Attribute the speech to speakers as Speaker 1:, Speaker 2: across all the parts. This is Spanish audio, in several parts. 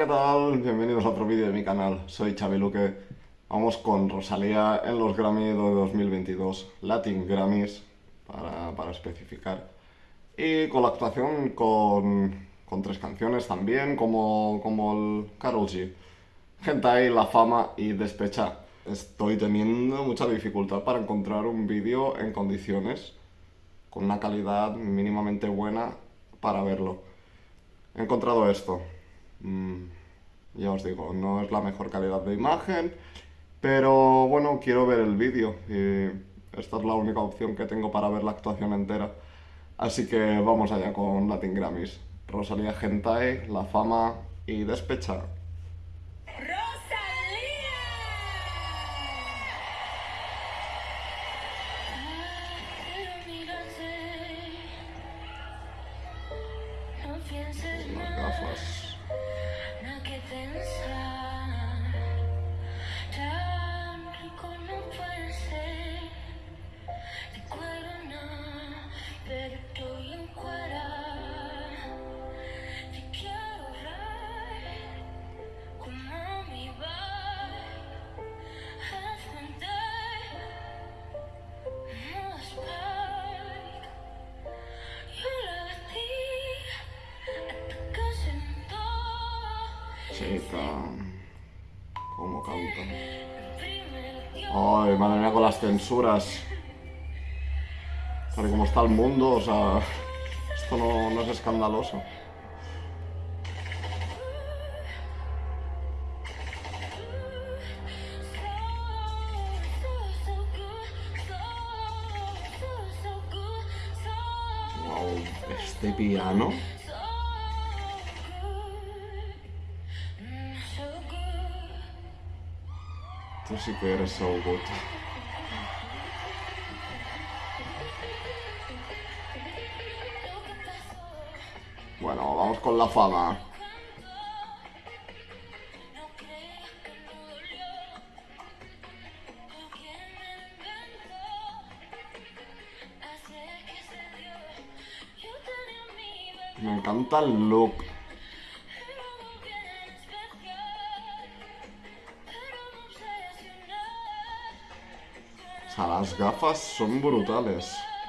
Speaker 1: ¿qué tal? Bienvenidos a otro vídeo de mi canal. Soy Xavi Luque. Vamos con Rosalía en los Grammy de 2022, Latin Grammys, para, especificar. Y con la actuación con, con tres canciones también, como, como el Karol G. Hentai, La Fama y Despecha. Estoy teniendo mucha dificultad para encontrar un vídeo en condiciones, con una calidad mínimamente buena para verlo. He encontrado esto. Mm, ya os digo, no es la mejor calidad de imagen, pero bueno, quiero ver el vídeo y esta es la única opción que tengo para ver la actuación entera. Así que vamos allá con Latin Grammys. Rosalía Gentae, La Fama y Despecha. Everything's fine. Cómo canta. Ay, madre mía, con las censuras. Tal como está el mundo, o sea... Esto no, no es escandaloso. Wow, este piano... Tú sí que eres. Bueno, vamos con la fama. Me encanta el look. Las gafas son brutales.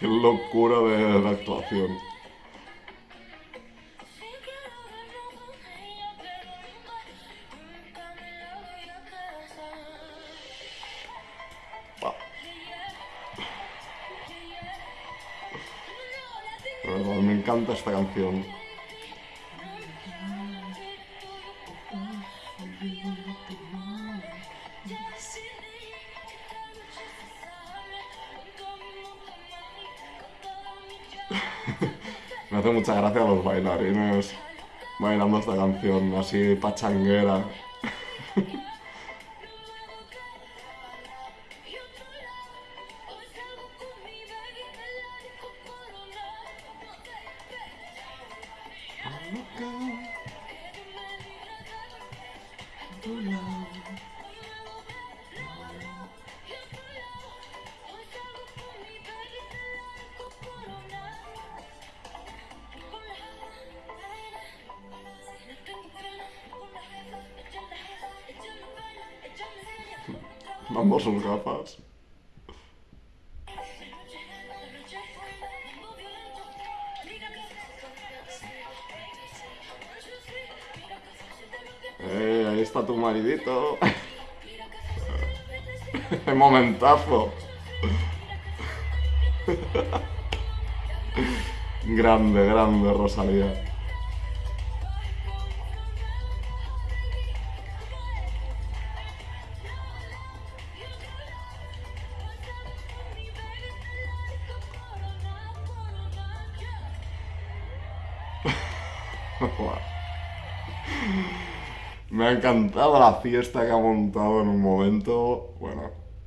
Speaker 1: Qué locura de, actuación. me encanta esta canción. Hace mucha gracia los bailarines bailando esta canción así pachanguera. Vamos sus gafas. Eh, ahí está tu maridito. momentazo. grande, grande Rosalía.
Speaker 2: Me ha encantado la fiesta que ha montado en un momento. Bueno,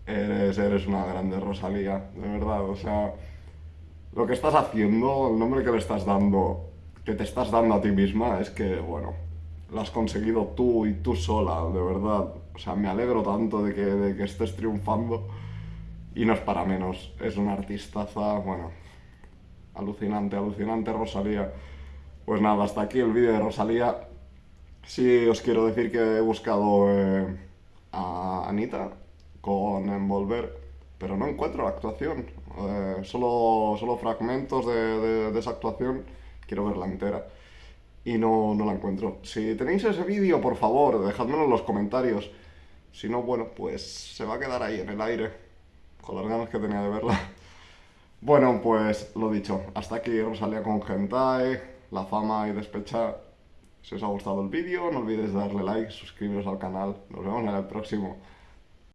Speaker 2: eres, eres una grande Rosalía, de verdad. O sea, lo que estás haciendo, el nombre que le estás dando, que te estás dando a ti misma, es que, bueno, lo has conseguido tú y tú sola, de verdad. O sea, me alegro tanto de que, de que estés triunfando. Y no es para menos, es una artistaza, bueno, alucinante, alucinante Rosalía. Pues nada, hasta aquí el vídeo de Rosalía. Sí, os quiero decir que he buscado eh, a Anita con Envolver, pero no encuentro la actuación. Eh, solo, solo fragmentos de, esa actuación, quiero verla entera. Y no, no la encuentro. Si tenéis ese vídeo, por favor, dejadmelo en los comentarios. Si no, bueno, pues se va a quedar ahí en el aire, con las ganas que tenía de verla. Bueno, pues lo dicho, hasta aquí Rosalía con Gentai, la fama y despecha. Si os ha gustado el vídeo, no olvidéis darle like, suscribiros al canal. Nos vemos en el próximo.